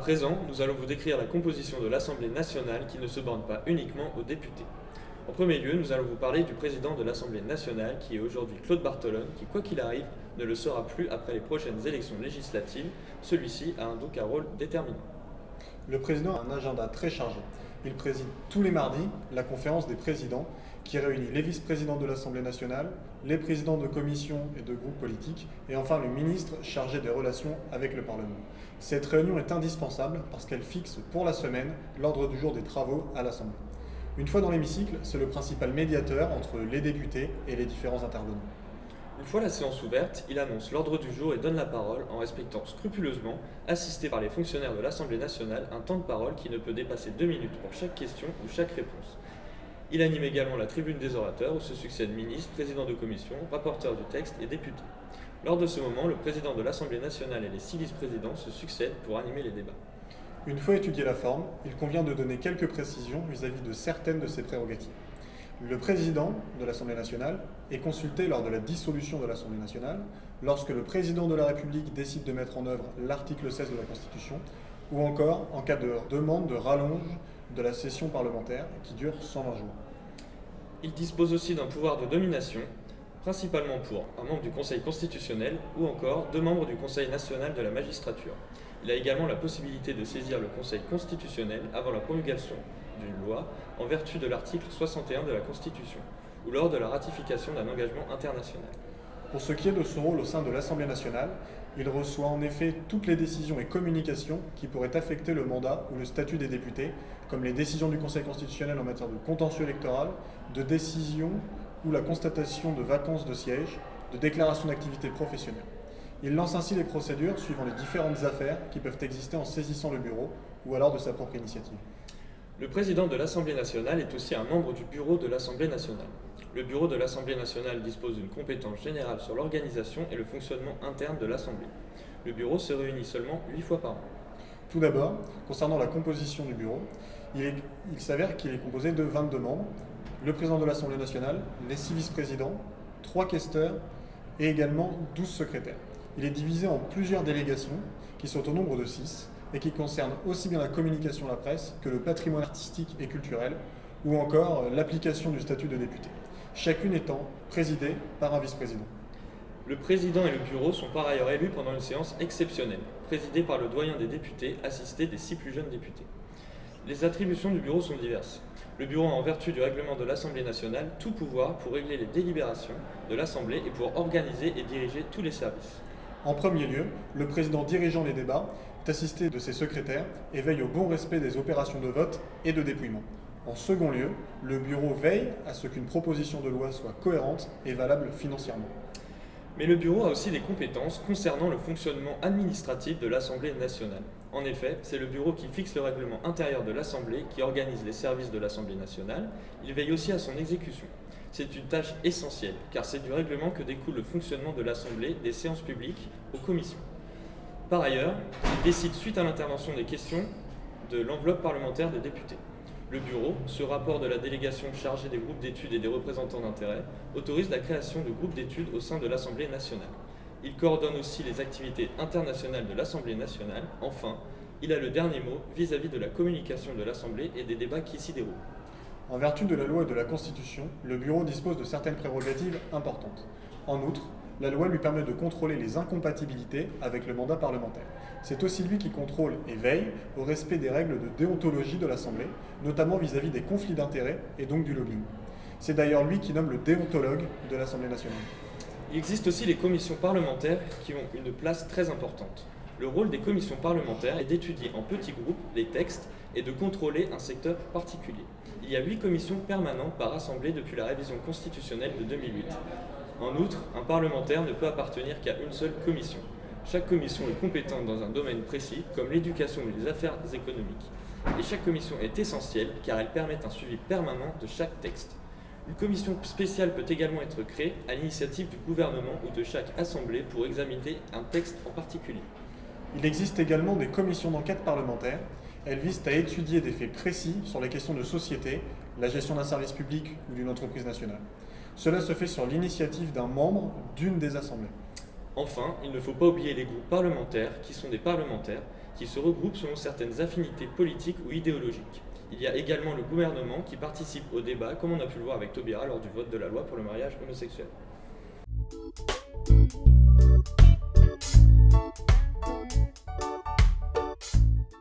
présent, nous allons vous décrire la composition de l'Assemblée nationale qui ne se borne pas uniquement aux députés. En premier lieu, nous allons vous parler du président de l'Assemblée nationale qui est aujourd'hui Claude Bartolone, qui quoi qu'il arrive ne le sera plus après les prochaines élections législatives. Celui-ci a un donc un rôle déterminant. Le président a un agenda très chargé. Il préside tous les mardis la conférence des présidents qui réunit les vice-présidents de l'Assemblée nationale, les présidents de commissions et de groupes politiques et enfin le ministre chargé des relations avec le Parlement. Cette réunion est indispensable parce qu'elle fixe pour la semaine l'ordre du jour des travaux à l'Assemblée. Une fois dans l'hémicycle, c'est le principal médiateur entre les députés et les différents intervenants. Une fois la séance ouverte, il annonce l'ordre du jour et donne la parole en respectant scrupuleusement, assisté par les fonctionnaires de l'Assemblée nationale, un temps de parole qui ne peut dépasser deux minutes pour chaque question ou chaque réponse. Il anime également la tribune des orateurs où se succèdent ministres, présidents de commission, rapporteurs du texte et députés. Lors de ce moment, le président de l'Assemblée nationale et les six vice-présidents se succèdent pour animer les débats. Une fois étudiée la forme, il convient de donner quelques précisions vis-à-vis de certaines de ses prérogatives. Le président de l'Assemblée nationale est consulté lors de la dissolution de l'Assemblée nationale, lorsque le président de la République décide de mettre en œuvre l'article 16 de la Constitution, ou encore en cas de demande de rallonge de la session parlementaire qui dure 120 jours. Il dispose aussi d'un pouvoir de domination, principalement pour un membre du Conseil constitutionnel ou encore deux membres du Conseil national de la magistrature. Il a également la possibilité de saisir le Conseil constitutionnel avant la promulgation d'une loi en vertu de l'article 61 de la Constitution ou lors de la ratification d'un engagement international. Pour ce qui est de son rôle au sein de l'Assemblée nationale, il reçoit en effet toutes les décisions et communications qui pourraient affecter le mandat ou le statut des députés, comme les décisions du Conseil constitutionnel en matière de contentieux électoral, de décision ou la constatation de vacances de siège, de déclaration d'activité professionnelle. Il lance ainsi les procédures suivant les différentes affaires qui peuvent exister en saisissant le bureau ou alors de sa propre initiative. Le président de l'Assemblée nationale est aussi un membre du bureau de l'Assemblée nationale. Le bureau de l'Assemblée nationale dispose d'une compétence générale sur l'organisation et le fonctionnement interne de l'Assemblée. Le bureau se réunit seulement 8 fois par an. Tout d'abord, concernant la composition du bureau, il, s'avère qu'il est composé de 22 membres, le président de l'Assemblée nationale, les 6 vice-présidents, 3 questeurs et également 12 secrétaires. Il est divisé en plusieurs délégations qui sont au nombre de 6 et qui concernent aussi bien la communication à la presse que le patrimoine artistique et culturel ou encore l'application du statut de député chacune étant présidée par un vice-président. Le président et le bureau sont par ailleurs élus pendant une séance exceptionnelle, présidée par le doyen des députés, assisté des six plus jeunes députés. Les attributions du bureau sont diverses. Le bureau a en vertu du règlement de l'Assemblée nationale tout pouvoir pour régler les délibérations de l'Assemblée et pour organiser et diriger tous les services. En premier lieu, le président dirigeant les débats est assisté de ses secrétaires et veille au bon respect des opérations de vote et de dépouillement. En second lieu, le Bureau veille à ce qu'une proposition de loi soit cohérente et valable financièrement. Mais le Bureau a aussi des compétences concernant le fonctionnement administratif de l'Assemblée nationale. En effet, c'est le Bureau qui fixe le règlement intérieur de l'Assemblée, qui organise les services de l'Assemblée nationale. Il veille aussi à son exécution. C'est une tâche essentielle, car c'est du règlement que découle le fonctionnement de l'Assemblée, des séances publiques, aux commissions. Par ailleurs, il décide, suite à l'intervention des questions, de l'enveloppe parlementaire des députés. Le Bureau, ce rapport de la délégation chargée des groupes d'études et des représentants d'intérêt, autorise la création de groupes d'études au sein de l'Assemblée nationale. Il coordonne aussi les activités internationales de l'Assemblée nationale. Enfin, il a le dernier mot vis-à-vis -vis de la communication de l'Assemblée et des débats qui s'y déroulent. En vertu de la loi et de la Constitution, le Bureau dispose de certaines prérogatives importantes. En outre, la loi lui permet de contrôler les incompatibilités avec le mandat parlementaire. C'est aussi lui qui contrôle et veille au respect des règles de déontologie de l'Assemblée, notamment vis-à-vis des conflits d'intérêts et donc du lobbying. C'est d'ailleurs lui qui nomme le déontologue de l'Assemblée nationale. Il existe aussi les commissions parlementaires qui ont une place très importante. Le rôle des commissions parlementaires est d'étudier en petits groupes les textes et de contrôler un secteur particulier. Il y a huit commissions permanentes par assemblée depuis la révision constitutionnelle de 2008. En outre, un parlementaire ne peut appartenir qu'à une seule commission. Chaque commission est compétente dans un domaine précis, comme l'éducation ou les affaires économiques. Et chaque commission est essentielle car elle permet un suivi permanent de chaque texte. Une commission spéciale peut également être créée à l'initiative du gouvernement ou de chaque assemblée pour examiner un texte en particulier. Il existe également des commissions d'enquête parlementaires. Elles visent à étudier des faits précis sur les questions de société, la gestion d'un service public ou d'une entreprise nationale. Cela se fait sur l'initiative d'un membre d'une des assemblées. Enfin, il ne faut pas oublier les groupes parlementaires, qui sont des parlementaires, qui se regroupent selon certaines affinités politiques ou idéologiques. Il y a également le gouvernement qui participe au débat, comme on a pu le voir avec Taubira lors du vote de la loi pour le mariage homosexuel.